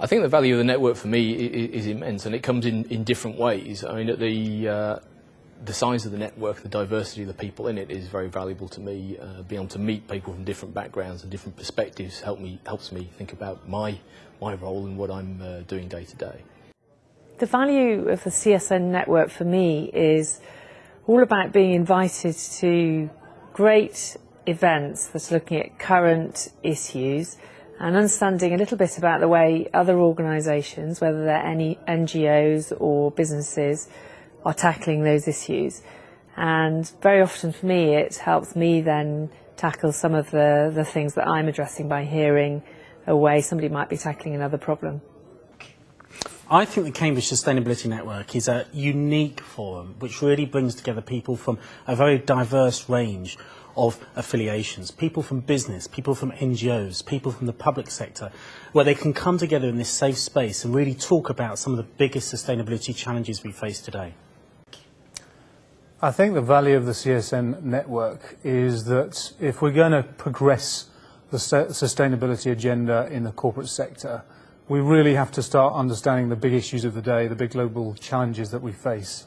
I think the value of the network for me is, immense, and it comes in, in different ways. I mean, the uh, the size of the network, the diversity of the people in it is very valuable to me. Uh, being able to meet people from different backgrounds and different perspectives help me, helps me think about my, my role and what I'm uh, doing day to day. The value of the CSN network for me is all about being invited to great events that's looking at current issues and understanding a little bit about the way other organisations, whether they're any NGOs or businesses, are tackling those issues. And very often for me, it helps me then tackle some of the, the things that I'm addressing by hearing a way somebody might be tackling another problem. I think the Cambridge Sustainability Network is a unique forum which really brings together people from a very diverse range of affiliations, people from business, people from NGOs, people from the public sector, where they can come together in this safe space and really talk about some of the biggest sustainability challenges we face today. I think the value of the CSN network is that if we're going to progress the sustainability agenda in the corporate sector, we really have to start understanding the big issues of the day, the big global challenges that we face.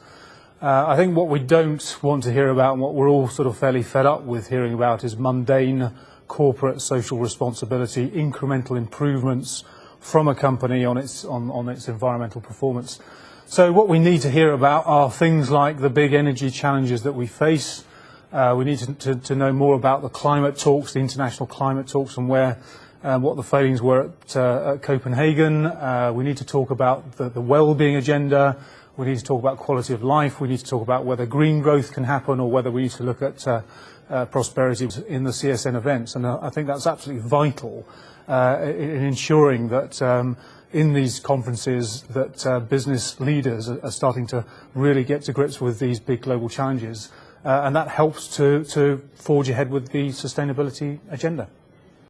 Uh, I think what we don't want to hear about and what we're all sort of fairly fed up with hearing about is mundane corporate social responsibility, incremental improvements from a company on its, on, on its environmental performance. So what we need to hear about are things like the big energy challenges that we face. Uh, we need to, to, to, know more about the climate talks, the international climate talks, and where um, what the failings were at, uh, at Copenhagen. Uh, we need to talk about the, the well-being agenda. We need to talk about quality of life. We need to talk about whether green growth can happen or whether we need to look at uh, uh, prosperity in the CSN events. And uh, I think that's absolutely vital in ensuring that um, in these conferences that uh, business leaders are, are, starting to really get to grips with these big global challenges. Uh, and that helps to, to forge ahead with the sustainability agenda.